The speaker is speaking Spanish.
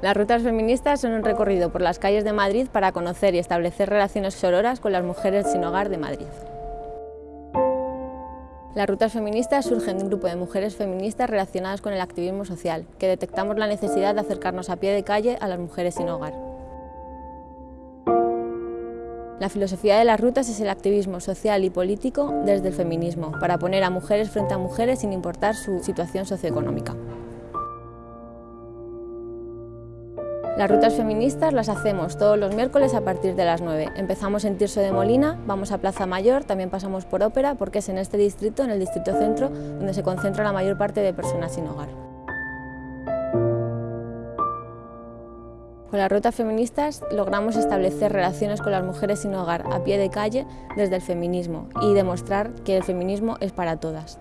Las rutas feministas son un recorrido por las calles de Madrid para conocer y establecer relaciones sororas con las mujeres sin hogar de Madrid. Las rutas feministas surgen de un grupo de mujeres feministas relacionadas con el activismo social, que detectamos la necesidad de acercarnos a pie de calle a las mujeres sin hogar. La filosofía de las rutas es el activismo social y político desde el feminismo, para poner a mujeres frente a mujeres sin importar su situación socioeconómica. Las rutas feministas las hacemos todos los miércoles a partir de las 9. Empezamos en Tirso de Molina, vamos a Plaza Mayor, también pasamos por Ópera porque es en este distrito, en el distrito centro, donde se concentra la mayor parte de personas sin hogar. Con las rutas feministas logramos establecer relaciones con las mujeres sin hogar a pie de calle desde el feminismo y demostrar que el feminismo es para todas.